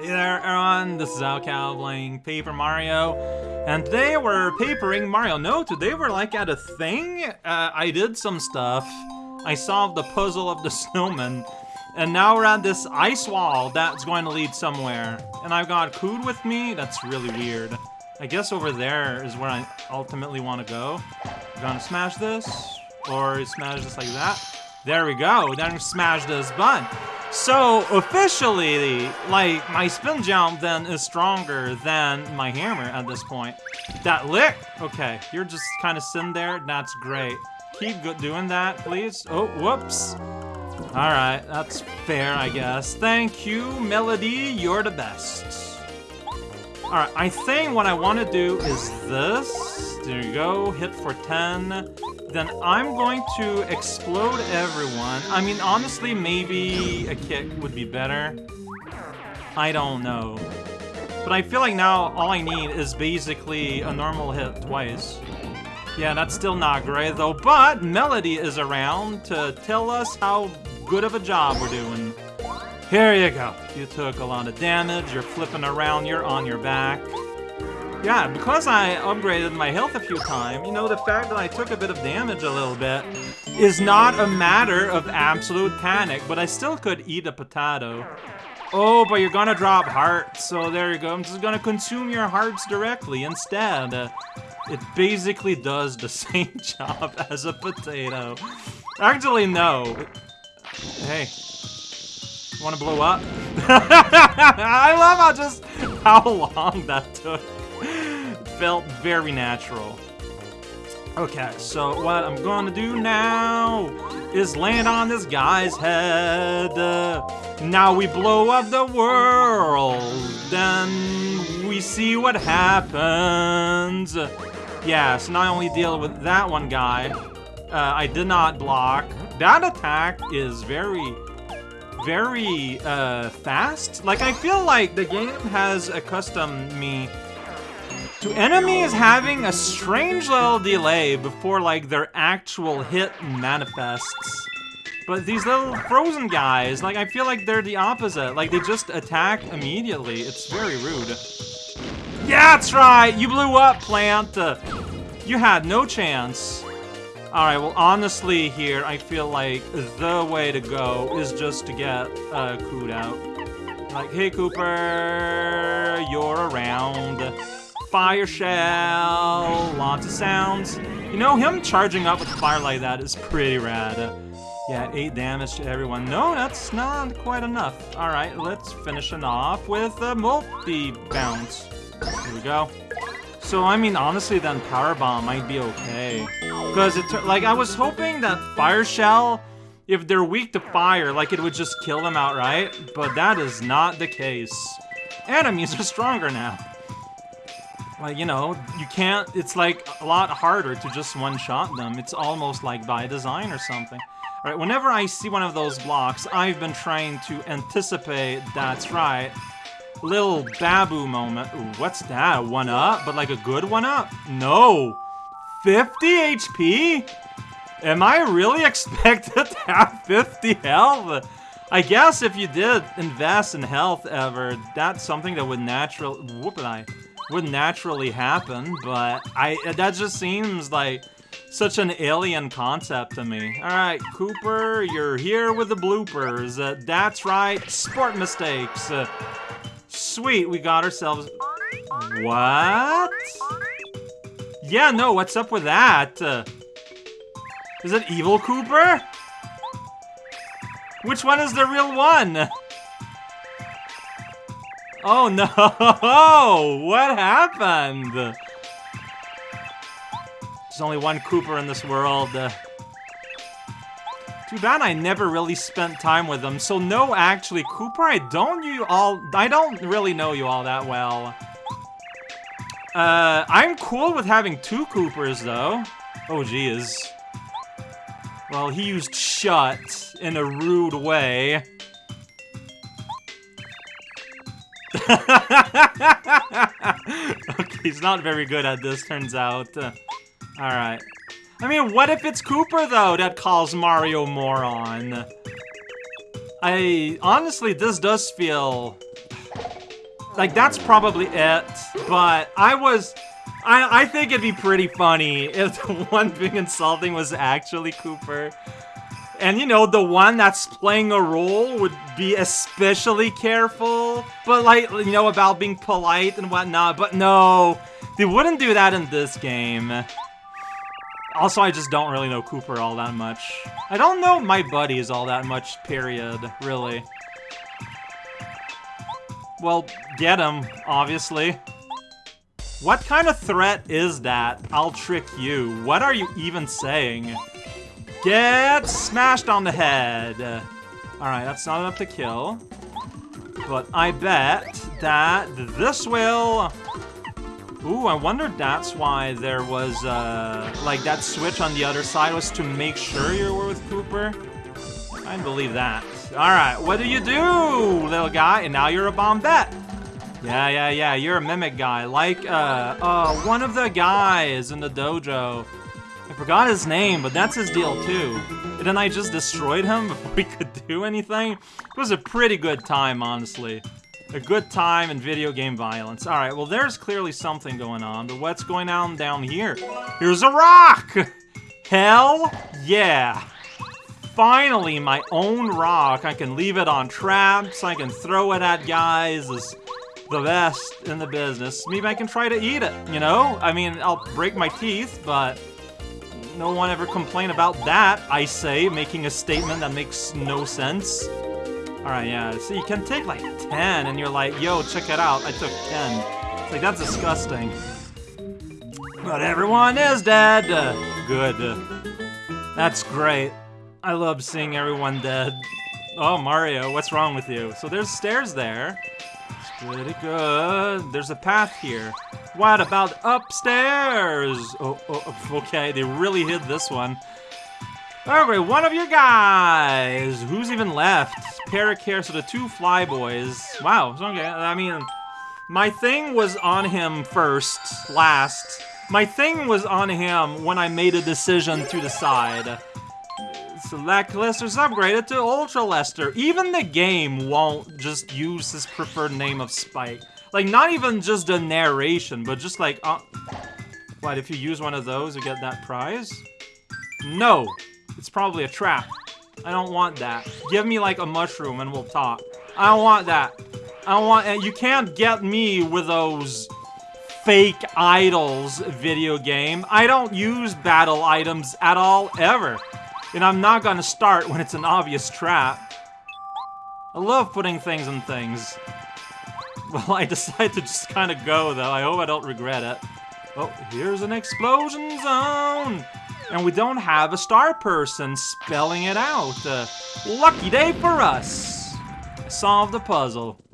Hey there, everyone. This is raocow playing Paper Mario, and today we're papering Mario. No, today we're like at a thing. Uh, I did some stuff. I solved the puzzle of the snowman, and now we're at this ice wall that's going to lead somewhere. And I've got Cood with me. That's really weird. I guess over there is where I ultimately want to go. Gonna smash this, or smash this like that. There we go. Then smash this button. So, officially, like, my spin jump then is stronger than my hammer at this point. That lick! Okay, you're just kind of sitting there. That's great. Keep doing that, please. Oh, whoops. Alright, that's fair, I guess. Thank you, Melody. You're the best. Alright, I think what I want to do is this. There you go. Hit for 10 then I'm going to explode everyone. I mean, honestly, maybe a kick would be better. I don't know. But I feel like now all I need is basically a normal hit twice. Yeah, that's still not great though, but Melody is around to tell us how good of a job we're doing. Here you go. You took a lot of damage, you're flipping around, you're on your back. Yeah, because I upgraded my health a few times, you know, the fact that I took a bit of damage a little bit is not a matter of absolute panic, but I still could eat a potato. Oh, but you're gonna drop hearts, so there you go. I'm just gonna consume your hearts directly instead. It basically does the same job as a potato. Actually, no. Hey. Wanna blow up? I love how just how long that took felt very natural. Okay, so what I'm gonna do now is land on this guy's head. Uh, now we blow up the world. Then we see what happens. Yeah, so now I only deal with that one guy. Uh, I did not block. That attack is very, very uh, fast. Like, I feel like the game has accustomed me to enemies having a strange little delay before, like, their actual hit manifests. But these little frozen guys, like, I feel like they're the opposite. Like, they just attack immediately. It's very rude. Yeah, that's right! You blew up, plant! You had no chance. Alright, well, honestly here, I feel like the way to go is just to get uh, Cood out. Like, hey, Kooper, you're around fire shell, lots of sounds. You know, him charging up with fire like that is pretty rad. Yeah, 8 damage to everyone. No, that's not quite enough. Alright, let's finish it off with a multi-bounce. Here we go. So, I mean, honestly, then Power Bomb might be okay. Because, it like, I was hoping that Fire Shell, if they're weak to fire, like, it would just kill them outright. But that is not the case. Enemies are stronger now. Like, you know, you can't, it's like a lot harder to just one-shot them. It's almost like by design or something. Alright, whenever I see one of those blocks, I've been trying to anticipate, that's right, little Babu moment. Ooh, what's that? One up? But like a good one up? No! 50 HP? Am I really expected to have 50 health? I guess if you did invest in health ever, that's something that would naturally... Whoop would naturally happen, but I that just seems like such an alien concept to me. Alright, Kooper, you're here with the bloopers. Uh, that's right, sport mistakes. Uh, sweet, we got ourselves... What? Yeah, no, what's up with that? Uh, is it Evil Kooper? Which one is the real one? Oh no! What happened? There's only one Kooper in this world. Uh, too bad I never really spent time with them. So no, actually, Kooper, I don't you all. I don't really know you all that well. Uh, I'm cool with having two Koopers though. Oh geez. Well, he used shut in a rude way. okay, he's not very good at this, turns out. Uh, Alright. I mean, what if it's Kooper, though, that calls Mario moron? I... Honestly, this does feel... like, that's probably it. But I was... I, I think it'd be pretty funny if the one being insulting was actually Kooper. And, you know, the one that's playing a role would be especially careful. But, like, you know, about being polite and whatnot. But no, they wouldn't do that in this game. Also, I just don't really know Kooper all that much. I don't know my buddies all that much, period, really. Well, get him, obviously. What kind of threat is that? I'll trick you. What are you even saying? Get smashed on the head. Alright, that's not enough to kill. But I bet that this will... Ooh, I wonder that's why there was, uh, like, that switch on the other side was to make sure you were with Kooper. I believe that. Alright, what do you do, little guy? And now you're a Bombette. Yeah, yeah, yeah, you're a mimic guy. Like, uh, uh, one of the guys in the dojo. I forgot his name, but that's his deal too. And then I just destroyed him before he could do anything. It was a pretty good time, honestly. A good time in video game violence. Alright, well there's clearly something going on, but what's going on down here? Here's a rock! Hell yeah! Finally, my own rock. I can leave it on traps, I can throw it at guys. It's the best in the business. Maybe I can try to eat it, you know? I mean, I'll break my teeth, but no one ever complain about that, I say, making a statement that makes no sense. Alright, yeah, so you can take like 10, and you're like, yo, check it out, I took 10. It's like, that's disgusting. But everyone is dead! Good. That's great. I love seeing everyone dead. Oh, Mario, what's wrong with you? So there's stairs there. It's pretty good. There's a path here. What about upstairs? Oh, oh, okay, they really hid this one. Okay, one of you guys. Who's even left? Peric here, so the two flyboys. Wow, okay. I mean, my thing was on him first, last. My thing was on him when I made a decision to decide. Select Lester's upgraded to Ultra Lester. Even the game won't just use his preferred name of Spike. Like, not even just the narration, but just like, uh, what, if you use one of those, you get that prize? No! It's probably a trap. I don't want that. Give me like a mushroom and we'll talk. I don't want that. I don't want- you can't get me with those fake idols video game. I don't use battle items at all, ever. And I'm not gonna start when it's an obvious trap. I love putting things in things. Well, I decided to just kind of go, though. I hope I don't regret it. Oh, here's an explosion zone! And we don't have a star person spelling it out. Uh, lucky day for us! Solve the puzzle.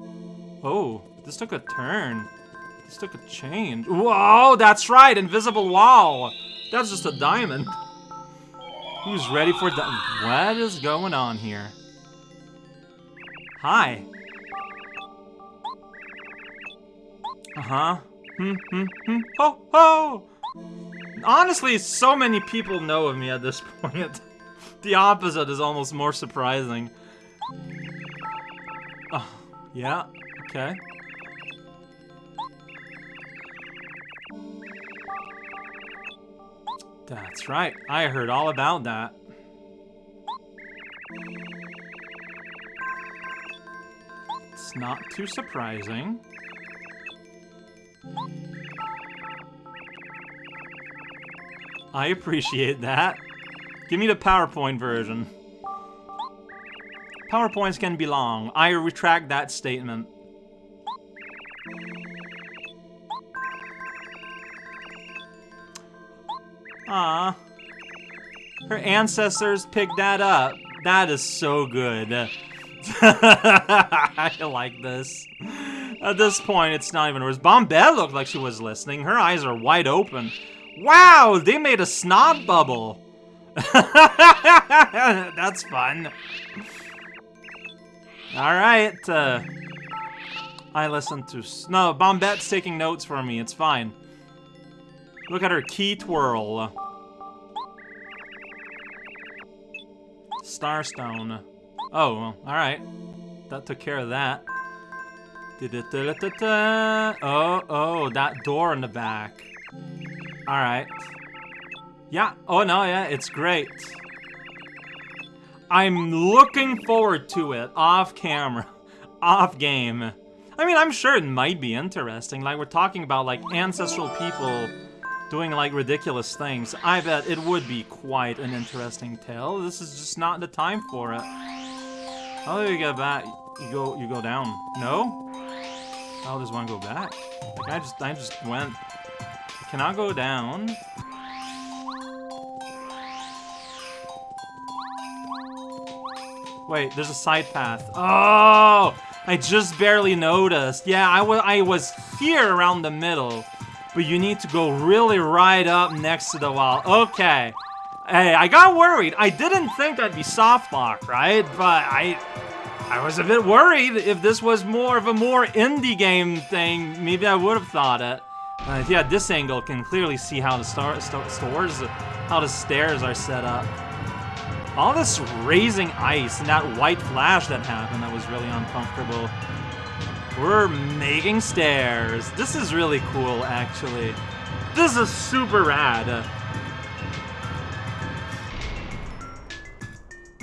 Oh, this took a turn. This took a change. Whoa, that's right, invisible wall. That's just a diamond. Who's ready for the- What is going on here? Hi. Uh-huh. Hmm, hmm, hmm. Ho, ho! Honestly, so many people know of me at this point. the opposite is almost more surprising. Oh, yeah, okay. That's right, I heard all about that. It's not too surprising. I appreciate that. Give me the PowerPoint version. PowerPoints can be long. I retract that statement. Ah, Her ancestors picked that up. That is so good. I like this. At this point, it's not even worse. Bombette looked like she was listening. Her eyes are wide open. Wow, they made a snob bubble. That's fun. Alright, uh, I listen to... No, Bombette's taking notes for me. It's fine. Look at her key twirl. Starstone. Oh, well, alright. That took care of that. Oh, oh, that door in the back. Alright. Yeah, oh no, yeah, it's great. I'm looking forward to it, off camera, off game. I mean, I'm sure it might be interesting, like we're talking about like ancestral people doing like ridiculous things. I bet it would be quite an interesting tale. This is just not the time for it. Do you get back? You go, you go down. No? How does one go back? Like I just, I just went. I cannot go down. Wait, there's a side path. Oh! I just barely noticed. Yeah, I, was, I was here around the middle. But you need to go really right up next to the wall. Okay. Hey, I got worried. I didn't think that'd be soft lock, right? But I... I was a bit worried if this was more of a more indie game thing. Maybe I would have thought it. Uh, yeah, this angle can clearly see how the star, st stores, how the stairs are set up. All this raising ice and that white flash that happened that was really uncomfortable. We're making stairs. This is really cool, actually. This is super rad.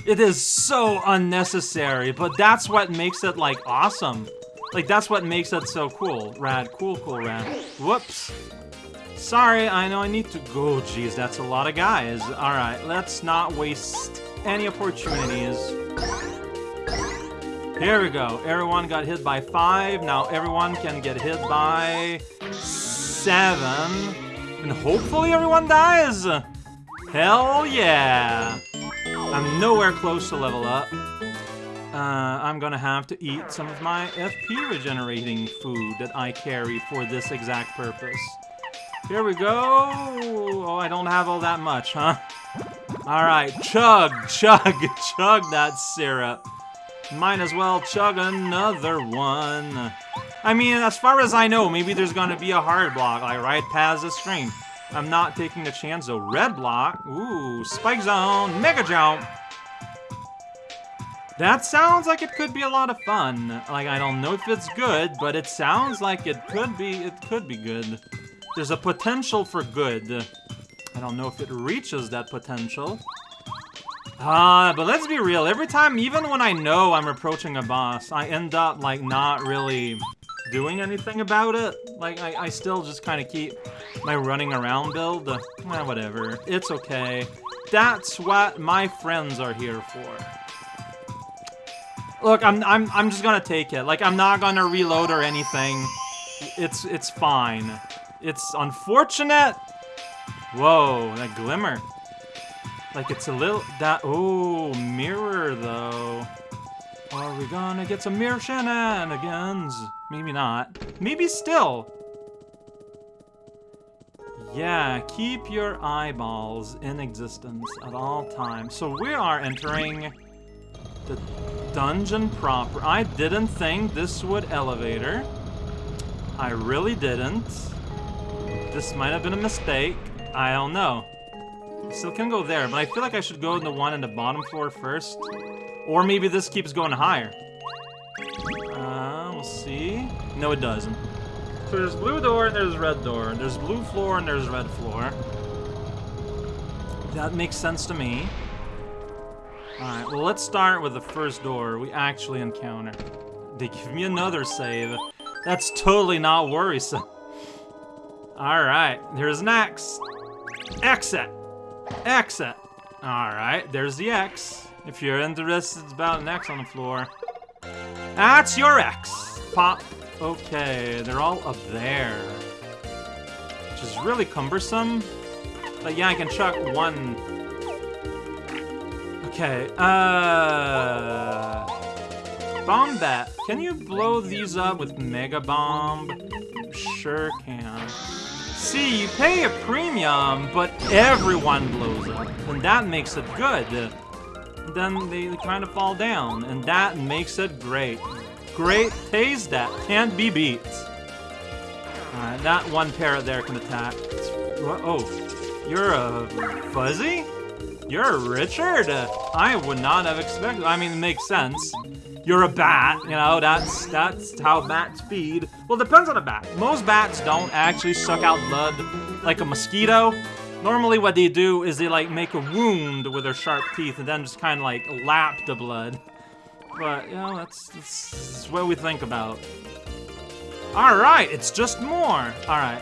It is so unnecessary, but that's what makes it, like, awesome. Like, that's what makes it so cool. Rad, cool, cool, rad. Whoops. Sorry, I know I need to go. Jeez, that's a lot of guys. Alright, let's not waste any opportunities. Here we go. Everyone got hit by five. Now everyone can get hit by seven. And hopefully everyone dies. Hell yeah. I'm nowhere close to level up. Uh, I'm gonna have to eat some of my FP regenerating food that I carry for this exact purpose. Here we go. Oh, I don't have all that much, huh? Alright, chug, chug, chug that syrup. Might as well chug another one. I mean, as far as I know, maybe there's gonna be a hard block, like right past the screen. I'm not taking a chance, though. Red block. Ooh, spike zone, mega jump. That sounds like it could be a lot of fun. Like, I don't know if it's good, but it sounds like it could be, it could be good. There's a potential for good. I don't know if it reaches that potential. Ah, uh, but let's be real. Every time, even when I know I'm approaching a boss, I end up, like, not really doing anything about it. Like, I, I still just kind of keep my running around build. Eh, whatever. It's okay. That's what my friends are here for. Look, I'm, I'm, I'm just gonna take it. Like, I'm not gonna reload or anything. It's, it's fine. It's unfortunate, Whoa, that glimmer. Like it's a little, that, oh, mirror though. Are we gonna get some mirror shenanigans? Maybe not. Maybe still. Yeah, keep your eyeballs in existence at all times. So we are entering the dungeon proper. I didn't think this would elevator. I really didn't. This might have been a mistake. I don't know. Still can go there, but I feel like I should go in the one in the bottom floor first. Or maybe this keeps going higher. Uh, we'll see. No, it doesn't. So there's blue door and there's red door. There's blue floor and there's red floor. That makes sense to me. Alright, well let's start with the first door we actually encounter. They give me another save. That's totally not worrisome. Alright, there's an X. Exit! Exit! Alright, there's the X. If you're interested it's about an X on the floor. That's your X! Pop. Okay, they're all up there. Which is really cumbersome. But yeah, I can chuck one. Okay, uh... Bombette. Can you blow these up with Mega Bomb? Sure can. See, you pay a premium, but everyone blows up, and that makes it good. Then they kind of fall down, and that makes it great. Great pays that, can't be beat. Uh, Alright, that one parrot there can attack. Oh, you're a Fuzzy? You're a Richard? I would not have expected, I mean, it makes sense. you're a bat, you know, that's that's how bats feed. Well, depends on the bat. Most bats don't actually suck out blood like a mosquito. Normally what they do is they like make a wound with their sharp teeth and then just kind of like lap the blood. But, you know, that's, that's, that's what we think about. Alright, it's just more. Alright.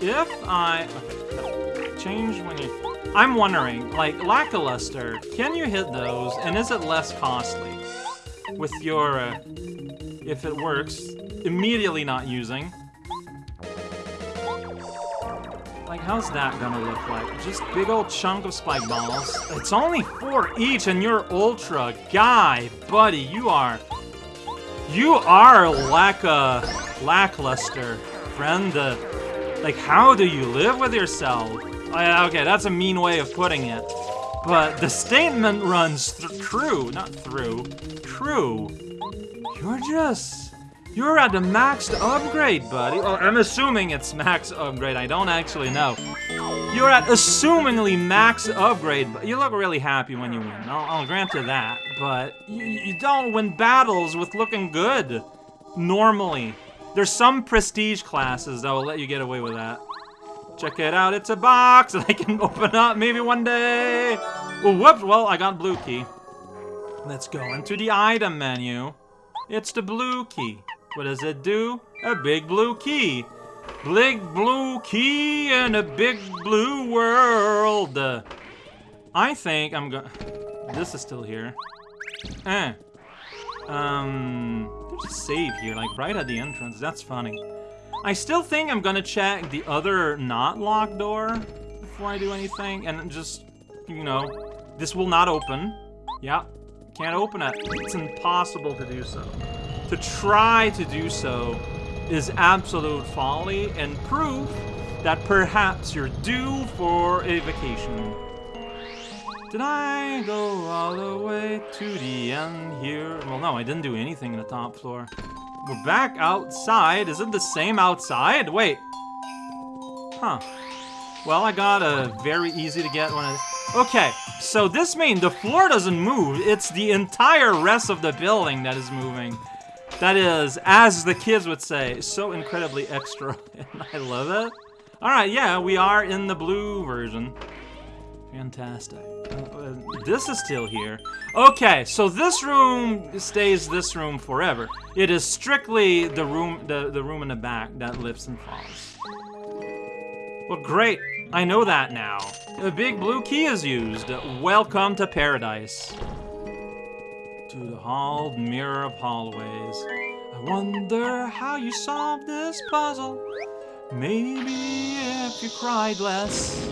If I... Okay, change when you... I'm wondering, like, Lackluster, can you hit those, and is it less costly? With your, uh, if it works, immediately not using. Like, how's that gonna look like? Just big old chunk of spike balls. It's only four each, and you're ultra. Guy, buddy, you are... You are lack a lackluster, friend. Uh, like, how do you live with yourself? Uh, okay, that's a mean way of putting it. But the statement runs th true, not through, true. You're just you're at the max upgrade, buddy. I'm assuming it's max upgrade. I don't actually know. You're at assumingly max upgrade, but you look really happy when you win. I'll, I'll grant you that. But you, you don't win battles with looking good. Normally. There's some prestige classes that will let you get away with that. Check it out, it's a box that I can open up maybe one day. Whoops, well, I got blue key. Let's go into the item menu. It's the blue key. What does it do? A big blue key. Big blue key and a big blue world. I think I'm gonna... This is still here. Eh. Um, there's a save here, like right at the entrance. That's funny. I still think I'm gonna check the other not locked door before I do anything, and just, you know, this will not open. Yeah, can't open it. It's impossible to do so. To try to do so is absolute folly and proof that perhaps you're due for a vacation. Did I go all the way to the end here? Well, no, I didn't do anything in the top floor. We're back outside. Is it the same outside? Wait. Huh. Well, I got a very easy to get one. Okay, so this means the floor doesn't move. It's the entire rest of the building that is moving. That is, as the kids would say, so incredibly extra, and I love it. Alright, yeah, we are in the blue version. Fantastic. Uh, this is still here. Okay, so this room stays this room forever. It is strictly the room, the, the room in the back that lifts and falls. Well, great. I know that now. A big blue key is used. Welcome to paradise to the hall mirror of hallways. I wonder how you solved this puzzle. Maybe if you cried less.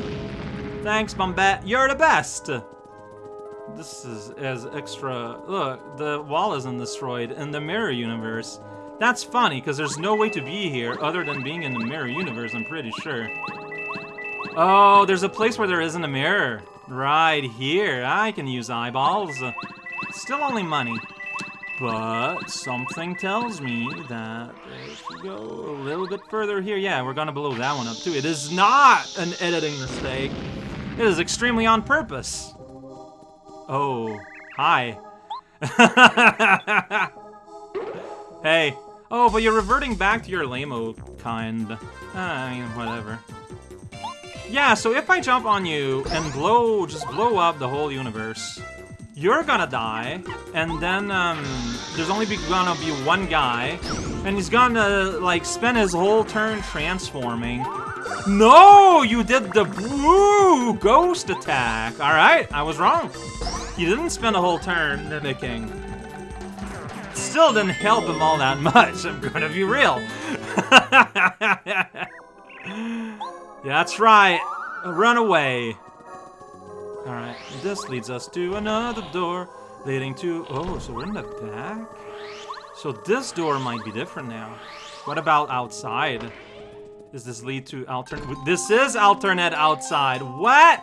Thanks, Bombette. You're the best. This is as extra. Look, the wall isn't destroyed in the mirror universe. That's funny, because there's no way to be here other than being in the mirror universe, I'm pretty sure. Oh, there's a place where there isn't a mirror. Right here. I can use eyeballs. Still only money. But something tells me that if we go a little bit further here, yeah, we're gonna blow that one up too. It is not an editing mistake. It is extremely on purpose. Oh, hi. hey. Oh, but you're reverting back to your lame kind. Ah, I mean, whatever. Yeah, so if I jump on you and blow, just blow up the whole universe, you're gonna die, and then um, there's only be gonna be one guy, and he's gonna like spend his whole turn transforming. No, you did the woo ghost attack. All right, I was wrong. You didn't spend a whole turn mimicking. Still didn't help him all that much. I'm gonna be real. yeah, that's right. Run away. Alright, this leads us to another door, leading to... Oh, so we're in the back? So this door might be different now. What about outside? Does this lead to alternate... This is alternate outside. What?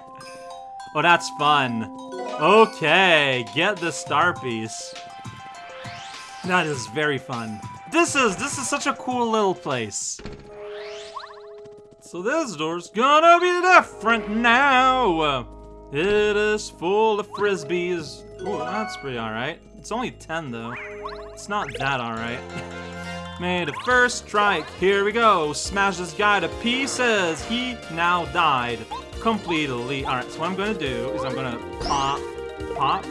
Oh, that's fun. Okay, get the star piece. That is very fun. This is this is such a cool little place. So this door's gonna be different now. It is full of frisbees. Ooh, that's pretty alright. It's only 10 though. It's not that alright. Made a first strike. Here we go. Smash this guy to pieces. He now died completely. Alright, so what I'm gonna do is I'm gonna pop, pop,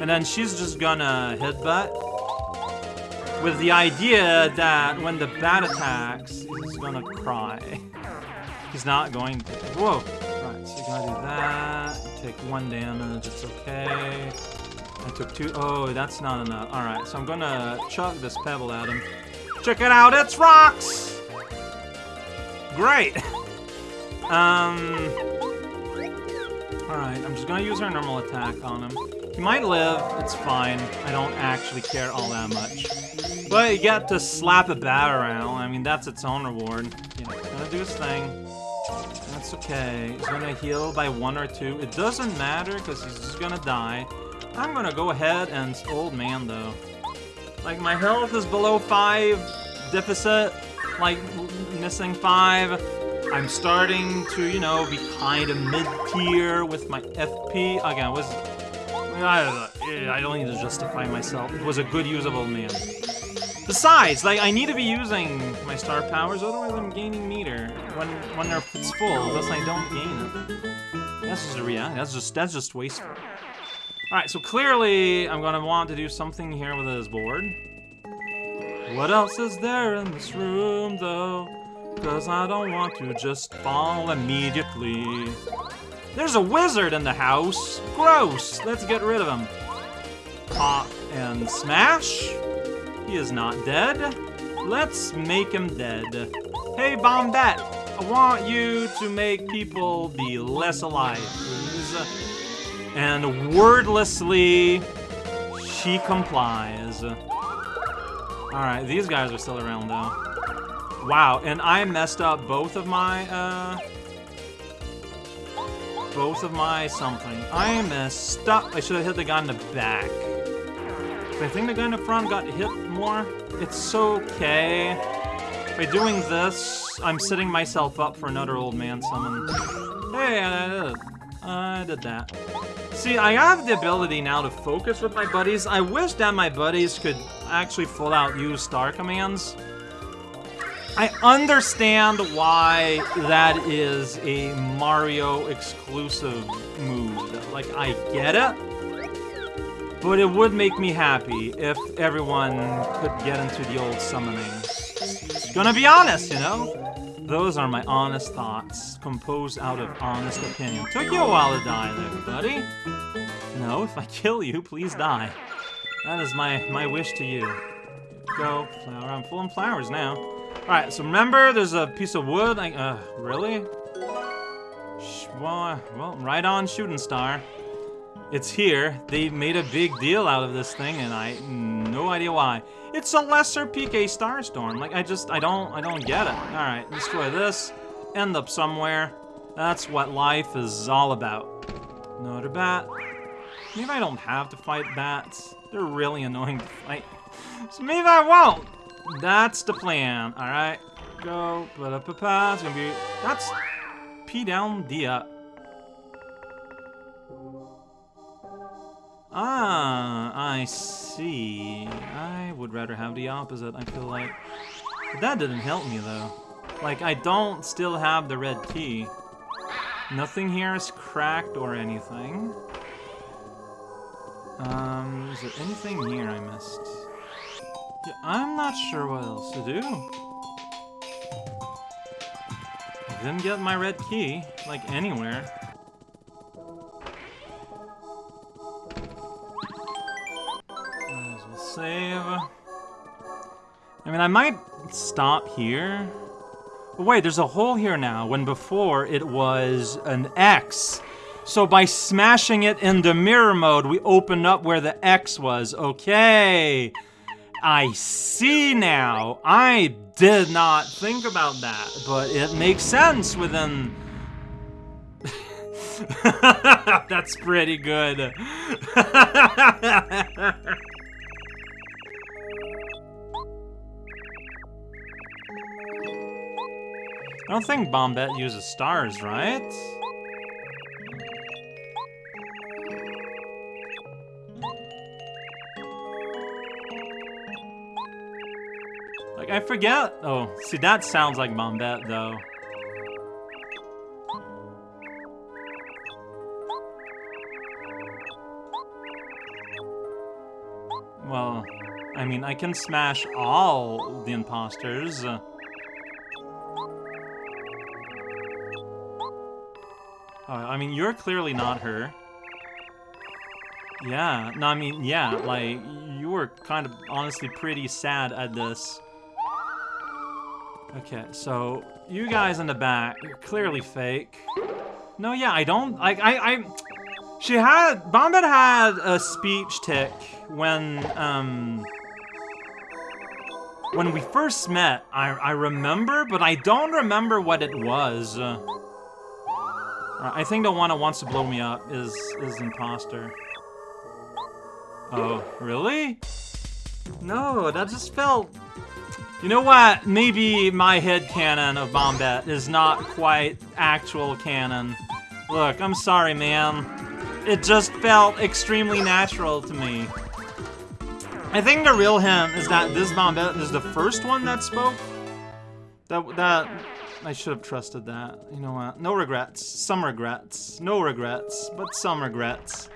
and then she's just gonna headbutt with the idea that when the bat attacks, he's gonna cry. He's not going to. Whoa! So you gotta do that. Take one damage, it's okay. I took two. Oh, that's not enough. Alright, so I'm gonna chuck this pebble at him. Check it out, it's rocks! Great! um. Alright, I'm just gonna use our normal attack on him. He might live, it's fine. I don't actually care all that much. But you get to slap a bat around. I mean, that's its own reward. You know, gonna do his thing. Okay. He's gonna heal by one or two. It doesn't matter, because he's just gonna die. I'm gonna go ahead and... Old man, though. Like, my health is below five. Deficit, like, missing five. I'm starting to, you know, be kind of mid-tier with my FP. Again, was... I don't, I don't need to justify myself. It was a good use of old man. Besides, like, I need to be using my star powers, otherwise I'm gaining meter when when they're it's full, thus I don't gain them. That's just a reality. That's just that's just wasteful. Alright, so clearly I'm gonna want to do something here with this board. What else is there in this room though? Cause I don't want to just fall immediately. There's a wizard in the house! Gross! Let's get rid of him. Pop and smash. He is not dead. Let's make him dead. Hey, Bombette, I want you to make people be less alive, please. And wordlessly, she complies. Alright, these guys are still around, though. Wow, and I messed up both of my, uh... Both of my something. I messed up. I should have hit the guy in the back. I think the guy in the front got hit more. It's okay. By doing this, I'm setting myself up for another old man summon. Hey, I did. I did that. See, I have the ability now to focus with my buddies. I wish that my buddies could actually full out use star commands. I understand why that is a Mario exclusive move. Like, I get it. But it would make me happy if everyone could get into the old summoning. Gonna be honest, you know? Those are my honest thoughts, composed out of honest opinion. Took you a while to die there, buddy. No, if I kill you, please die. That is my, my wish to you. Go, flower. I'm full of flowers now. Alright, so remember, there's a piece of wood. I, uh, really? Sh well, well, right on, shooting star. It's here. They made a big deal out of this thing, and I no idea why. It's a lesser PK Starstorm. Like I just I don't I don't get it. All right, destroy this. End up somewhere. That's what life is all about. Another bat. Maybe I don't have to fight bats. They're really annoying to fight. So maybe I won't. That's the plan. All right, go. But up a pass. Gonna be. That's P down D up. Ah, I see. I would rather have the opposite, I feel like. But that didn't help me, though. Like, I don't still have the red key. Nothing here is cracked or anything. Um, is there anything here I missed? Yeah, I'm not sure what else to do. I didn't get my red key, like, anywhere. Save. I mean, I might stop here. But wait, there's a hole here now, when before it was an X. So by smashing it into mirror mode, we opened up where the X was. Okay. I see now. I did not think about that, but it makes sense within... That's pretty good. I don't think Bombette uses stars, right? Like, I forget. Oh, see, that sounds like Bombette, though. Well, I mean, I can smash all the imposters. I mean, you're clearly not her. Yeah, no, I mean, yeah, like, you were kind of honestly pretty sad at this. Okay, so, you guys in the back, you're clearly fake. No, yeah, I don't, like, I, I, she had, Bombette had a speech tick when, um, when we first met, I, I remember, but I don't remember what it was. Uh, I think the one that wants to blow me up is, is imposter. Oh, really? No, that just felt... You know what? Maybe my head cannon of Bombette is not quite actual canon. Look, I'm sorry, man. It just felt extremely natural to me. I think the real hint is that this Bombette is the first one that spoke. That, that, I should have trusted that. You know what? No regrets. Some regrets. No regrets, but some regrets.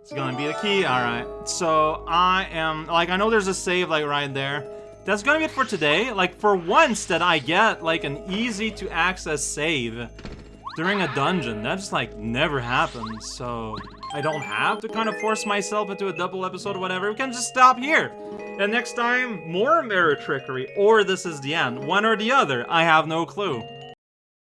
It's gonna be the key? Alright. So, I am... Like, I know there's a save, like, right there. That's gonna be it for today. Like, for once that I get, like, an easy-to-access save during a dungeon. That just, like, never happens, so... I don't have to kind of force myself into a double episode or whatever. We can just stop here. And next time, more mirror trickery, or this is the end. One or the other, I have no clue.